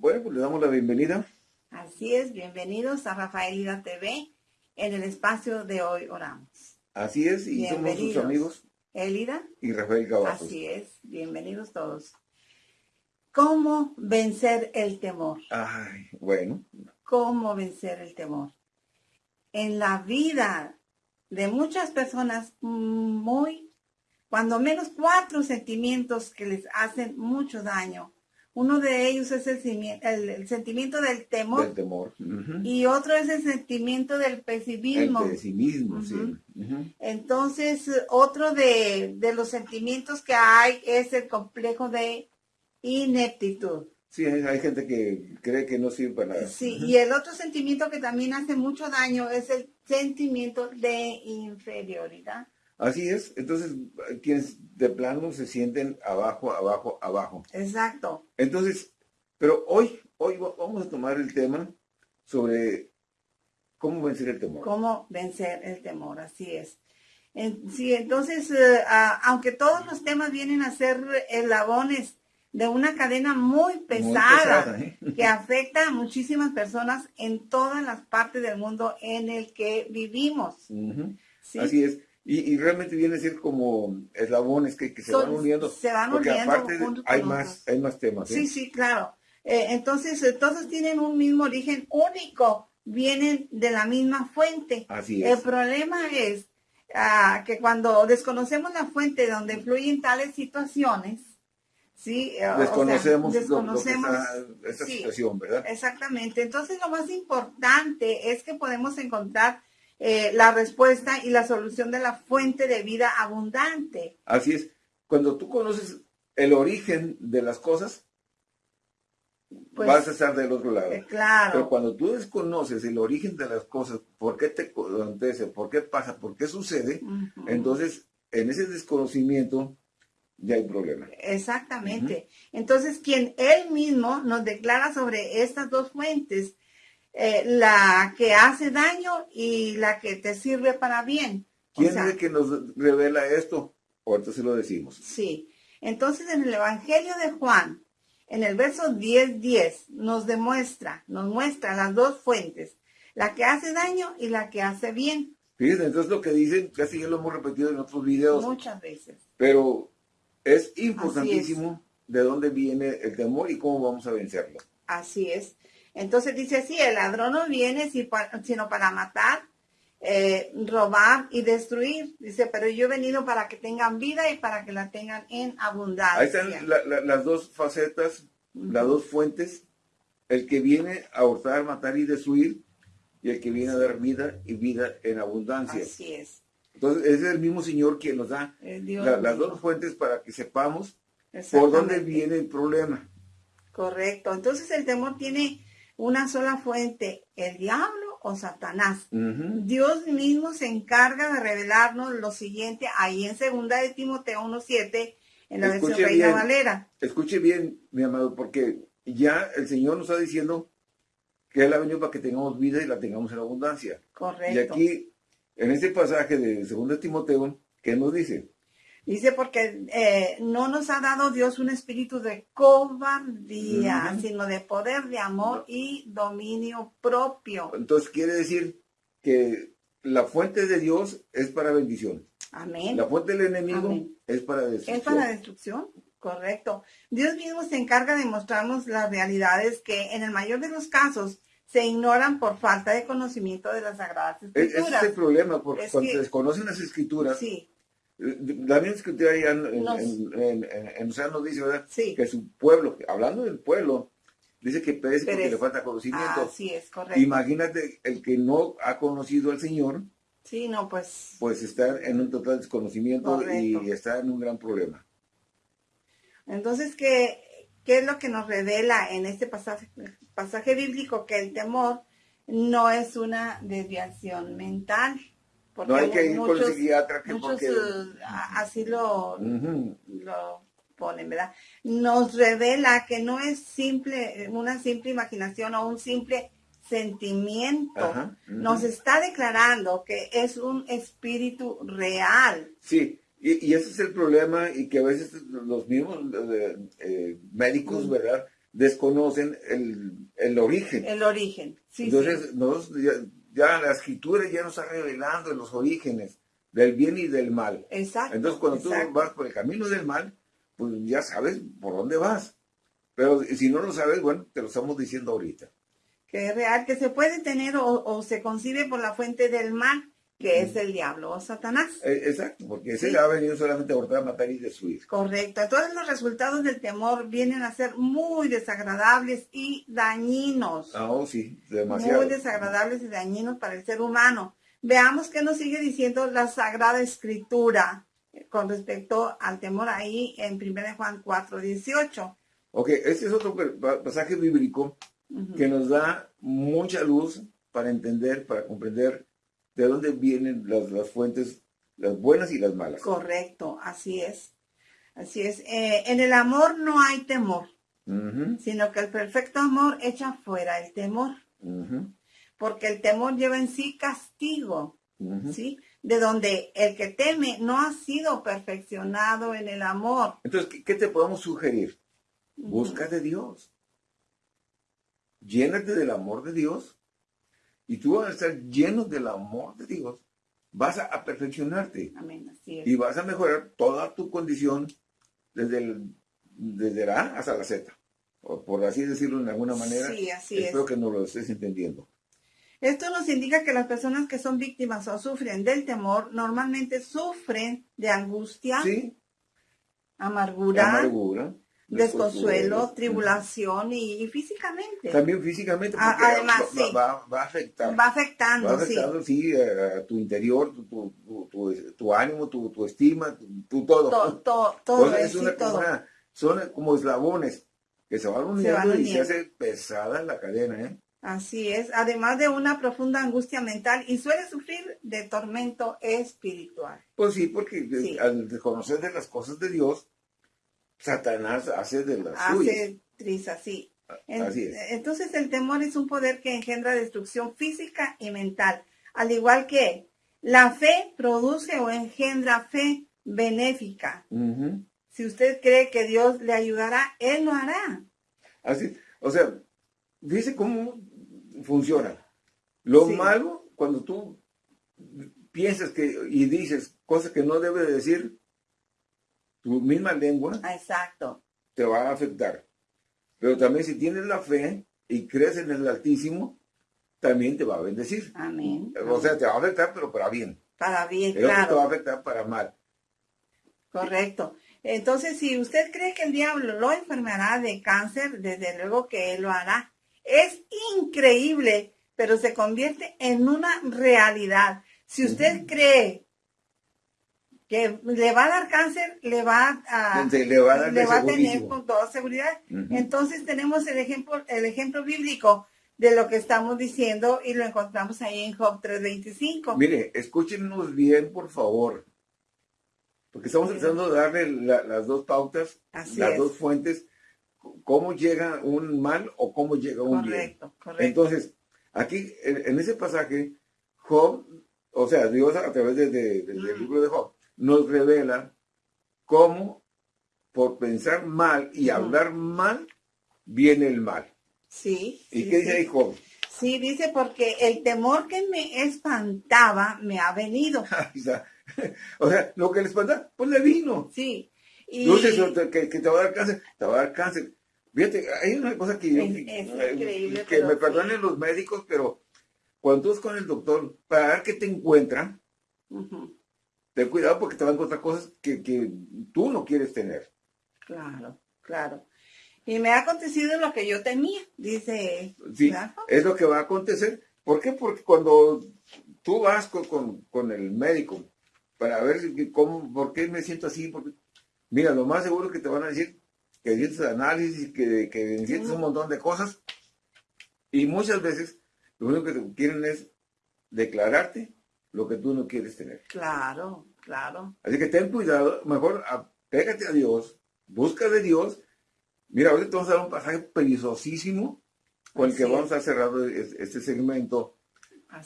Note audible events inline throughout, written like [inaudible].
Bueno, pues le damos la bienvenida. Así es, bienvenidos a Rafaelida TV en el espacio de hoy oramos. Así es, y somos sus amigos. Elida. Y Rafael Cavazos. Así es, bienvenidos todos. ¿Cómo vencer el temor? Ay, bueno. ¿Cómo vencer el temor? En la vida de muchas personas, muy, cuando menos cuatro sentimientos que les hacen mucho daño uno de ellos es el, sentimiento del temor. Del temor. Y otro es el sentimiento del pesimismo. El pesimismo, sí. Entonces, otro de, los sentimientos que hay es el complejo de ineptitud. Sí, hay, gente que cree que no sirve para nada. Sí, y el otro sentimiento que también hace mucho daño es el sentimiento de inferioridad. Así es, entonces quienes de plano se sienten abajo, abajo, abajo. Exacto. Entonces, pero hoy, hoy vamos a tomar el tema sobre cómo vencer el temor. Cómo vencer el temor, así es. sí, entonces, eh, aunque todos los temas vienen a ser eslabones de una cadena muy pesada, ¿eh? [laughs] que afecta a muchísimas personas en todas las partes del mundo en el que vivimos. Así es. Y, realmente viene a ser como eslabones que, que se van uniendo. Se van porque uniendo. Aparte hay más, hay más temas. ¿eh? Sí, sí, claro. Eh, entonces, eh, todos tienen un mismo origen único, vienen de la misma fuente. Así es. El problema es ah, que cuando desconocemos la fuente donde fluyen tales situaciones, ¿sí? Desconocemos, desconocemos esa situación, ¿verdad? Exactamente. Entonces, lo más importante es que podemos encontrar eh, la respuesta y la solución de la fuente de vida abundante. Así es. Cuando tú conoces el origen de las cosas, pues, vas a estar del otro lado. Eh, claro. Pero cuando tú desconoces el origen de las cosas, por qué te acontece, por qué pasa, por qué sucede, entonces en ese desconocimiento ya hay problema. Exactamente. Entonces, quien él mismo nos declara sobre estas dos fuentes, eh, la que hace daño y la que te sirve para bien. ¿Quién es el que nos revela esto? Ahorita se lo decimos. Sí. Entonces en el Evangelio de Juan, en el verso 10, 10, nos demuestra, nos muestra las dos fuentes, la que hace daño y la que hace bien. Fíjense, entonces lo que dicen, casi ya lo hemos repetido en otros videos. Muchas veces. Pero es importantísimo de dónde viene el temor y cómo vamos a vencerlo. Así es. Entonces dice así, el ladrón no viene sino para matar, eh, robar y destruir. Dice, pero yo he venido para que tengan vida y para que la tengan en abundancia. Ahí están las dos facetas, las dos fuentes. El que viene a hurtar, matar y destruir y el que viene a dar vida y vida en abundancia. Así es. Entonces, es el mismo Señor quien nos da las dos fuentes para que sepamos por dónde viene el problema. Correcto. Entonces, el temor tiene una sola fuente, el diablo o Satanás. Dios mismo se encarga de revelarnos lo siguiente ahí en segunda de Timoteo 1.7 en la versión Reina Valera. Escuche bien, mi amado, porque ya el Señor nos está diciendo que Él ha venido para que tengamos vida y la tengamos en abundancia. Correcto. Y aquí, en este pasaje de segunda de Timoteo, ¿qué nos dice? Dice porque eh, no nos ha dado Dios un espíritu de cobardía, sino de poder, de amor y dominio propio. Entonces quiere decir que la fuente de Dios es para bendición. Amén. La fuente del enemigo es para destrucción. Es para destrucción, correcto. Dios mismo se encarga de mostrarnos las realidades que en el mayor de los casos se ignoran por falta de conocimiento de las sagradas escrituras. Ese es el problema, porque cuando se desconocen las escrituras, sí la misma escritura ahí en, en, en, nos dice, ¿verdad? Sí. Que su pueblo, hablando del pueblo, dice que perece porque le falta conocimiento. Así es, correcto. Imagínate el que no ha conocido al Señor. Sí, no, pues. Pues está en un total desconocimiento y está en un gran problema. Entonces, ¿qué, ¿qué es lo que nos revela en este pasaje, pasaje bíblico? Que el temor no es una desviación mental no hay que ir con el psiquiatra que muchos, eh, así lo, lo ponen, ¿verdad? Nos revela que no es simple, una simple imaginación o un simple sentimiento. Nos está declarando que es un espíritu real. Sí, y, ese es el problema y que a veces los mismos eh, eh, médicos, ¿verdad? desconocen el, origen. El origen, sí. Entonces, ya, la escritura ya nos está revelando los orígenes del bien y del mal. Exacto. Entonces, cuando tú vas por el camino del mal, pues ya sabes por dónde vas. Pero si no lo sabes, bueno, te lo estamos diciendo ahorita. Que es real, que se puede tener o, se concibe por la fuente del mal, que es el diablo o Satanás. Eh, exacto, porque ese ha venido solamente a hurtar, matar y destruir. Correcto. Entonces los resultados del temor vienen a ser muy desagradables y dañinos. Ah, oh, sí, demasiado. Muy desagradables y dañinos para el ser humano. Veamos qué nos sigue diciendo la Sagrada Escritura con respecto al temor ahí en 1 Juan 4, 18. Ok, este es otro pasaje bíblico que nos da mucha luz para entender, para comprender de dónde vienen las, fuentes, las buenas y las malas. Correcto, así es. Así es. Eh, en el amor no hay temor, sino que el perfecto amor echa fuera el temor. Porque el temor lleva en sí castigo, ¿sí? De donde el que teme no ha sido perfeccionado en el amor. Entonces, ¿qué, te podemos sugerir? Busca de Dios. Llénate del amor de Dios y tú vas a estar lleno del amor de Dios. Vas a, perfeccionarte. Amén, Y vas a mejorar toda tu condición desde, el, desde la A hasta la Z. O por así decirlo de alguna manera. Sí, así Espero que no lo estés entendiendo. Esto nos indica que las personas que son víctimas o sufren del temor normalmente sufren de angustia, amargura, amargura desconsuelo, tribulación y, físicamente. También físicamente, porque además, va, sí. va, va, a afectar. Va afectando, va afectando sí, a, tu interior, tu, tu, tu, tu ánimo, tu, estima, tu, todo. Todo, todo, es una, todo. son como eslabones que se van uniendo, y se hace pesada la cadena, ¿eh? Así es, además de una profunda angustia mental y suele sufrir de tormento espiritual. Pues sí, porque al desconocer de las cosas de Dios, Satanás hace de las hace Hace sí. Así es. Entonces el temor es un poder que engendra destrucción física y mental, al igual que la fe produce o engendra fe benéfica. Si usted cree que Dios le ayudará, Él lo hará. Así, o sea, dice cómo funciona. Lo malo, cuando tú piensas que y dices cosas que no debes decir, tu misma lengua Exacto. te va a afectar. Pero también si tienes la fe y crees en el Altísimo, también te va a bendecir. Amén. O sea, te va a afectar, pero para bien. Para bien, claro. te va a afectar para mal. Correcto. Entonces, si usted cree que el diablo lo enfermará de cáncer, desde luego que él lo hará. Es increíble, pero se convierte en una realidad. Si usted cree que le va a dar cáncer, le va a, le va a, tener con toda seguridad. Entonces tenemos el ejemplo, el ejemplo bíblico de lo que estamos diciendo y lo encontramos ahí en Job 3.25. Mire, escúchenos bien, por favor. Porque estamos tratando de darle las dos pautas, las dos fuentes cómo llega un mal o cómo llega un bien. Correcto. Entonces, aquí en, ese pasaje, Job, o sea, Dios a través de, del libro de Job, nos revela cómo por pensar mal y hablar mal, viene el mal. Sí. ¿Y qué dice ahí Job? Sí, dice, porque el temor que me espantaba me ha venido. [laughs] [laughs] o sea, lo que le espantaba, pues le vino. Sí. Y... que, te va a dar cáncer, te va a dar cáncer. Fíjate, hay una cosa que, que, me perdonen los médicos, pero cuando tú estás con el doctor, para ver qué te encuentran, ten cuidado porque te van a encontrar cosas que, tú no quieres tener. Claro, claro. Y me ha acontecido lo que yo temía, dice. Sí, es lo que va a acontecer. ¿Por qué? Porque cuando tú vas con, con, el médico para ver cómo, por qué me siento así, porque Mira, lo más seguro que te van a decir que necesitas análisis, que, que un montón de cosas. Y muchas veces lo único que quieren es declararte lo que tú no quieres tener. Claro, claro. Así que ten cuidado, mejor apégate a Dios, busca de Dios. Mira, ahorita vamos a dar un pasaje peligrosísimo con el que vamos a cerrar este segmento.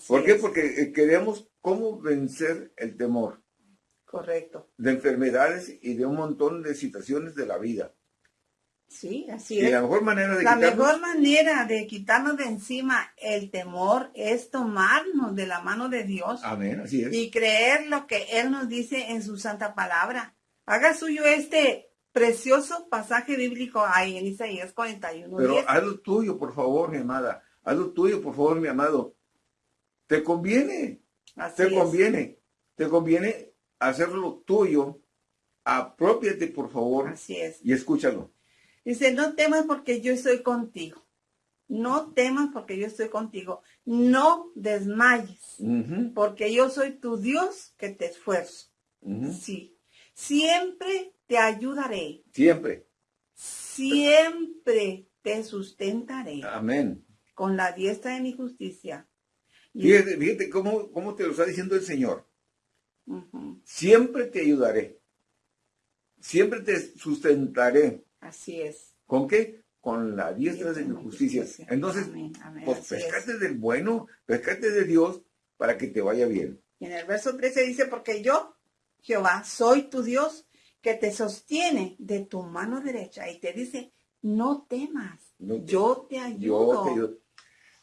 ¿Por qué? Porque eh, queremos cómo vencer el temor. Correcto. De enfermedades y de un montón de situaciones de la vida. Sí, así y es. la mejor manera de La quitarnos, mejor manera de quitarnos de encima el temor es tomarnos de la mano de Dios amén, así es. y creer lo que Él nos dice en su santa palabra. Haga suyo este precioso pasaje bíblico ahí en Isaías 41. Pero 10. haz lo tuyo, por favor, mi amada. Haz lo tuyo, por favor, mi amado. Te conviene, Así te es. conviene, te conviene hacerlo tuyo. Apropiate, por favor, Así es. y escúchalo. Dice, no temas porque yo estoy contigo. No temas porque yo estoy contigo. No desmayes porque yo soy tu Dios que te esfuerzo. Sí. Siempre te ayudaré. Siempre. Siempre te sustentaré Amén. con la diestra de mi justicia. Y- Fíjate, fíjate cómo, cómo te lo está diciendo el Señor. Siempre te ayudaré. Siempre te sustentaré. Así es. ¿Con qué? Con la diestra de mi justicia. Entonces, Amén, amén, pues es. pescate del bueno, pescate de Dios para que te vaya bien. Y en el verso 13 dice, porque yo, Jehová, soy tu Dios que te sostiene de tu mano derecha. Y te dice, no temas, No te- yo te Yo ayudo. te ayudo.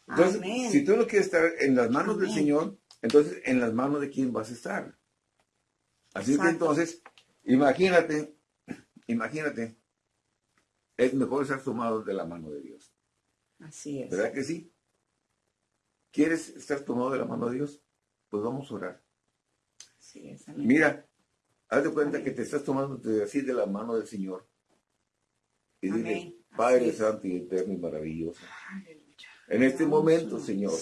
Entonces, Amén. si tú no quieres estar en las manos del. Señor, entonces en las manos de quién vas a estar. Así que entonces, imagínate, imagínate, es mejor estar tomados de la mano de Dios. Así es. ¿Verdad que sí? ¿Quieres estar tomado de la mano de Dios? Pues vamos a orar. Así es. amén. Mira, haz de cuenta Amén. que te estás tomando de- así de la mano del Señor. Y dile, Amén. Así Padre. Santo y Eterno y maravilloso. Aleluya. En este momento, nombre, Señor,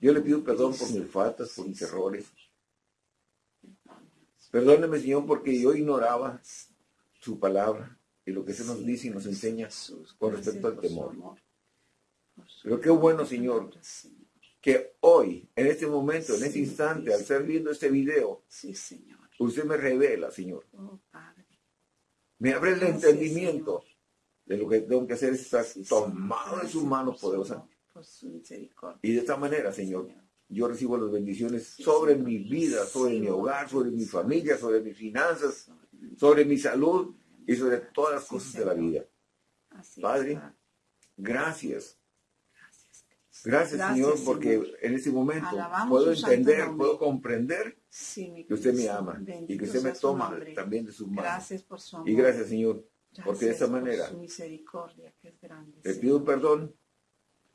yo le pido perdón por mis faltas, por mis errores. Perdóneme, Señor, porque yo ignoraba su palabra y lo que se nos dice y nos enseña. Con respecto al temor. Pero qué bueno, Señor. Que hoy, en este momento, en este instante, al estar viendo este video, usted me revela, Señor. Oh. Me abre el entendimiento de lo que tengo que hacer es estar tomado en su Gracias mano por su poderosa. amor, Por su misericordia. Y de esta manera, Señor, yo recibo las bendiciones sobre mi vida, sobre mi hogar, sobre mi familia, sobre mis finanzas, sobre mi salud y sobre todas las Sí, cosas de la Señor. vida. Así Padre. Gracias. Gracias, Señor, porque Señor. en este momento Alabamos puedo entender, puedo comprender Sí, que usted me ama y que usted me toma nombre. también de sus manos. Gracias por su amor. Y gracias, Señor, porque de esta Gracias por manera su misericordia que es grande. le Señor. pido perdón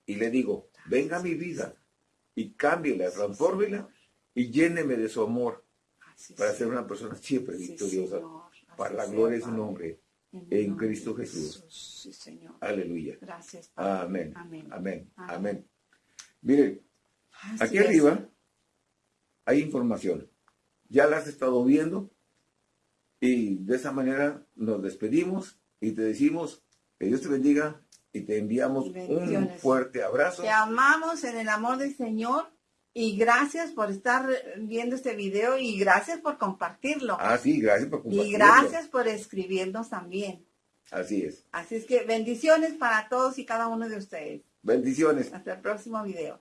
y le digo, venga a mi vida y cámbiela, transfórmela Señor. y lléneme de su amor Así para ser una persona siempre victoriosa Señor. Para la gloria de su nombre. en Cristo Jesús. Sí, Señor. Aleluya. Gracias. Amén. Amén. Amén. Así aquí arriba hay información. Ya la has estado viendo y de esa manera nos despedimos y te decimos que Dios te bendiga y te enviamos un fuerte abrazo. Te amamos en el amor del Señor y gracias por estar viendo este video y gracias por compartirlo. Ah, sí, gracias por y compartirlo. gracias por escribirnos también. Así es. Así es que bendiciones para todos y cada uno de ustedes. Bendiciones. Hasta el próximo video.